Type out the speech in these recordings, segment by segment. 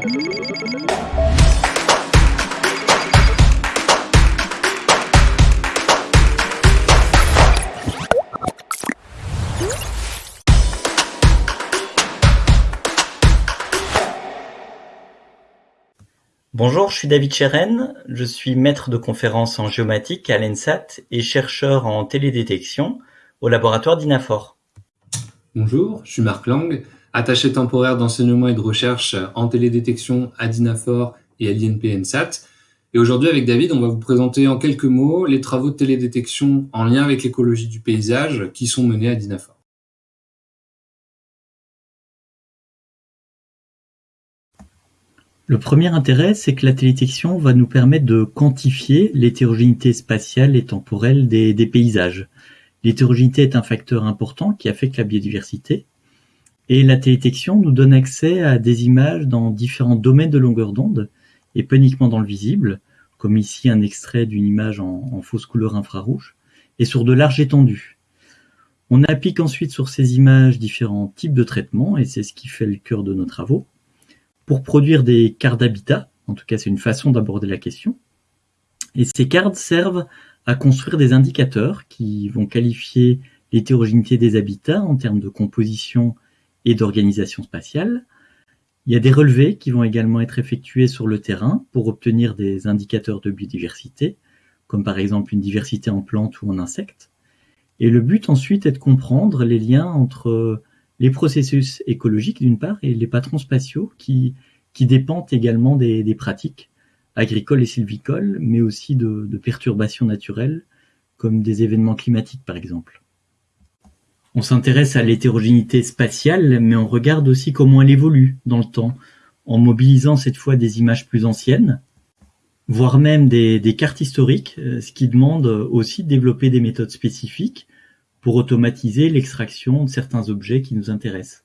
Bonjour, je suis David Cheren, je suis maître de conférence en géomatique à l'ENSAT et chercheur en télédétection au laboratoire d'INAFOR. Bonjour, je suis Marc Lang, attaché temporaire d'enseignement et de recherche en télédétection à DINAFOR et à l'INP ENSAT. Et aujourd'hui, avec David, on va vous présenter en quelques mots les travaux de télédétection en lien avec l'écologie du paysage qui sont menés à DINAFOR. Le premier intérêt, c'est que la télédétection va nous permettre de quantifier l'hétérogénéité spatiale et temporelle des, paysages. L'hétérogénéité est un facteur important qui affecte la biodiversité. Et la télédétection nous donne accès à des images dans différents domaines de longueur d'onde, et pas uniquement dans le visible, comme ici un extrait d'une image en, fausse couleur infrarouge, et sur de larges étendues. On applique ensuite sur ces images différents types de traitements, et c'est ce qui fait le cœur de nos travaux pour produire des cartes d'habitat. En tout cas, c'est une façon d'aborder la question. Et ces cartes servent à construire des indicateurs qui vont qualifier l'hétérogénéité des habitats en termes de composition et d'organisation spatiale. Il y a des relevés qui vont également être effectués sur le terrain pour obtenir des indicateurs de biodiversité, comme par exemple une diversité en plantes ou en insectes. Et le but ensuite est de comprendre les liens entre les processus écologiques d'une part et les patrons spatiaux qui, dépendent également des, pratiques agricoles et sylvicoles, mais aussi de, perturbations naturelles comme des événements climatiques par exemple. On s'intéresse à l'hétérogénéité spatiale, mais on regarde aussi comment elle évolue dans le temps, en mobilisant cette fois des images plus anciennes, voire même des, cartes historiques, euh, ce qui demande aussi de développer des méthodes spécifiques pour automatiser l'extraction de certains objets qui nous intéressent.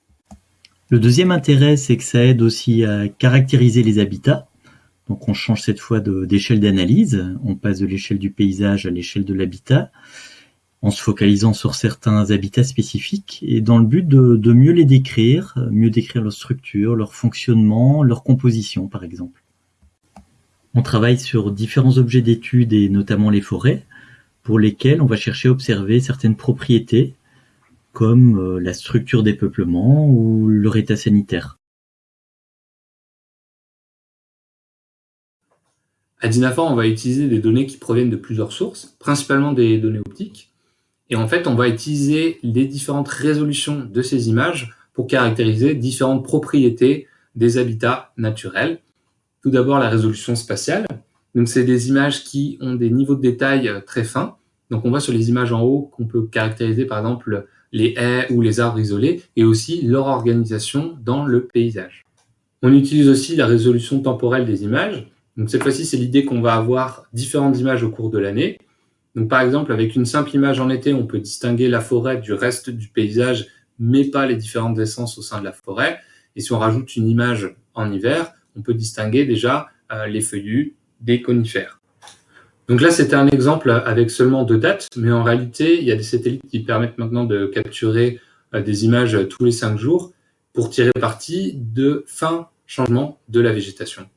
Le deuxième intérêt, c'est que ça aide aussi à caractériser les habitats. Donc on change cette fois d'échelle d'analyse, on passe de l'échelle du paysage à l'échelle de l'habitat, en se focalisant sur certains habitats spécifiques, et dans le but de, mieux les décrire, mieux décrire leur structure, leur fonctionnement, leur composition par exemple. On travaille sur différents objets d'étude et notamment les forêts, pour lesquels on va chercher à observer certaines propriétés, comme euh, la structure des peuplements ou leur état sanitaire. À Dinafor, on va utiliser des données qui proviennent de plusieurs sources, principalement des données optiques. Et en fait, on va utiliser les différentes résolutions de ces images pour caractériser différentes propriétés des habitats naturels. Tout d'abord, la résolution spatiale. Donc, c'est des images qui ont des niveaux de détail euh, très fins. Donc, on voit sur les images en haut qu'on peut caractériser, par exemple, les haies ou les arbres isolés, et aussi leur organisation dans le paysage. On utilise aussi la résolution temporelle des images. Donc, cette fois-ci, c'est l'idée qu'on va avoir différentes images au cours de l'année. Donc, par exemple, avec une simple image en été, on peut distinguer la forêt du reste du paysage, mais pas les différentes essences au sein de la forêt. Et si on rajoute une image en hiver, on peut distinguer déjà euh, les feuillus, des conifères. Donc là, c'était un exemple avec seulement deux dates, mais en réalité, il y a des satellites qui permettent maintenant de capturer euh, des images tous les cinq jours pour tirer parti de fin changement de la végétation.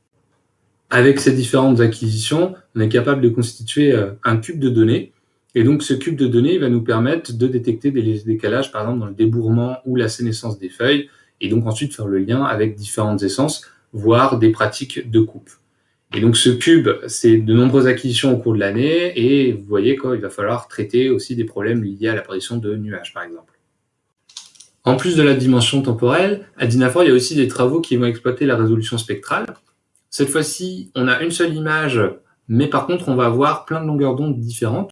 Avec ces différentes acquisitions, on est capable de constituer euh, un cube de données. Et donc, ce cube de données va nous permettre de détecter des décalages, par exemple, dans le débourrement ou la sénescence des feuilles, et donc ensuite faire le lien avec différentes essences, voire des pratiques de coupe. Et donc ce cube, c'est de nombreuses acquisitions au cours de l'année, et vous voyez qu'il va falloir traiter aussi des problèmes liés à l'apparition de nuages, par exemple. En plus de la dimension temporelle, à Dinafor, il y a aussi des travaux qui vont exploiter la résolution spectrale. Cette fois-ci, on a une seule image, mais par contre, on va avoir plein de longueurs d'onde différentes.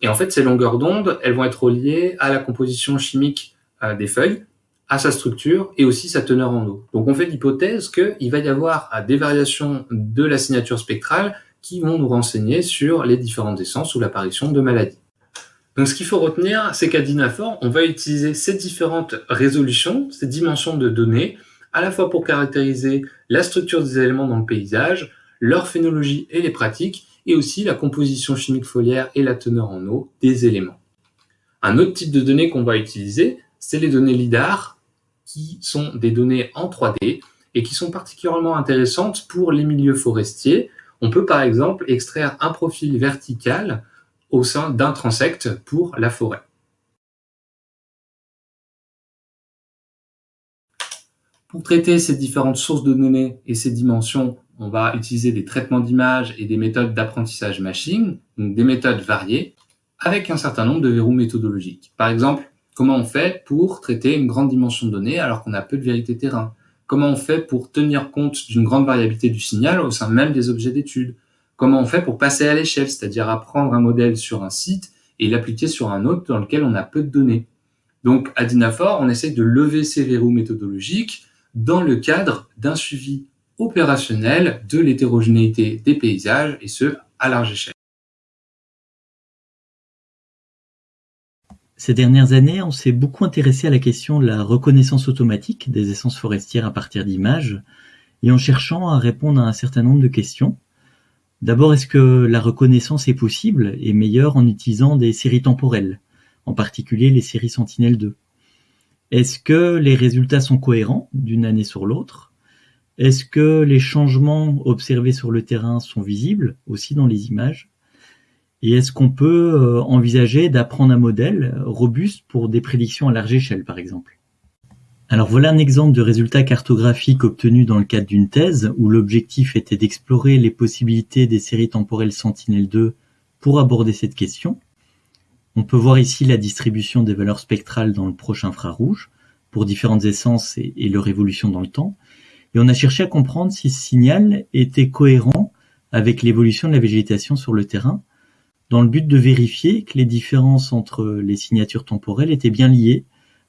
Et en fait, ces longueurs d'onde, elles vont être liées à la composition chimique euh, des feuilles, à sa structure et aussi sa teneur en eau. Donc on fait l'hypothèse qu'il va y avoir des variations de la signature spectrale qui vont nous renseigner sur les différentes essences ou l'apparition de maladies. Donc ce qu'il faut retenir, c'est qu'à Dynafor, on va utiliser ces différentes résolutions, ces dimensions de données, à la fois pour caractériser la structure des éléments dans le paysage, leur phénologie et les pratiques, et aussi la composition chimique foliaire et la teneur en eau des éléments. Un autre type de données qu'on va utiliser, c'est les données LIDAR, qui sont des données en 3D et qui sont particulièrement intéressantes pour les milieux forestiers. On peut par exemple extraire un profil vertical au sein d'un transect pour la forêt. Pour traiter ces différentes sources de données et ces dimensions, on va utiliser des traitements d'images et des méthodes d'apprentissage machine, donc des méthodes variées, avec un certain nombre de verrous méthodologiques. Par exemple, comment on fait pour traiter une grande dimension de données alors qu'on a peu de vérité terrain? Comment on fait pour tenir compte d'une grande variabilité du signal au sein même des objets d'étude? Comment on fait pour passer à l'échelle, c'est-à-dire apprendre un modèle sur un site et l'appliquer sur un autre dans lequel on a peu de données? Donc à Dynafor, on essaye de lever ces verrous méthodologiques dans le cadre d'un suivi opérationnel de l'hétérogénéité des paysages, et ce, à large échelle. Ces dernières années, on s'est beaucoup intéressé à la question de la reconnaissance automatique des essences forestières à partir d'images, et en cherchant à répondre à un certain nombre de questions. D'abord, est-ce que la reconnaissance est possible et meilleure en utilisant des séries temporelles, en particulier les séries Sentinelle-2 Est-ce que les résultats sont cohérents d'une année sur l'autre? Est-ce que les changements observés sur le terrain sont visibles aussi dans les images? Et est-ce qu'on peut euh, envisager d'apprendre un modèle robuste pour des prédictions à large échelle, par exemple? Alors voilà un exemple de résultat cartographique obtenu dans le cadre d'une thèse où l'objectif était d'explorer les possibilités des séries temporelles Sentinelle-2 pour aborder cette question. On peut voir ici la distribution des valeurs spectrales dans le proche infrarouge pour différentes essences et leur évolution dans le temps. Et on a cherché à comprendre si ce signal était cohérent avec l'évolution de la végétation sur le terrain, dans le but de vérifier que les différences entre les signatures temporelles étaient bien liées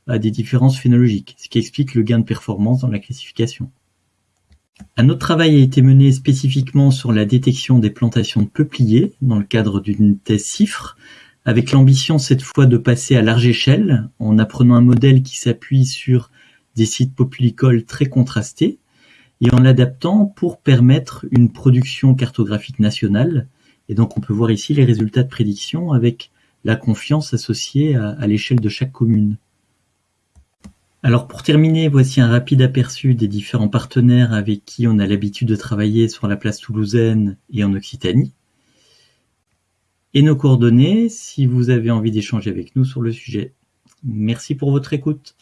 à des différences phénologiques, ce qui explique le gain de performance dans la classification. Un autre travail a été mené spécifiquement sur la détection des plantations de peupliers dans le cadre d'une thèse CIFRE, avec l'ambition cette fois de passer à large échelle en apprenant un modèle qui s'appuie sur des sites populicoles très contrastés et en l'adaptant pour permettre une production cartographique nationale. Et donc on peut voir ici les résultats de prédiction avec la confiance associée à, l'échelle de chaque commune. Alors pour terminer, voici un rapide aperçu des différents partenaires avec qui on a l'habitude de travailler sur la place toulousaine et en Occitanie. Et nos coordonnées si vous avez envie d'échanger avec nous sur le sujet. Merci pour votre écoute.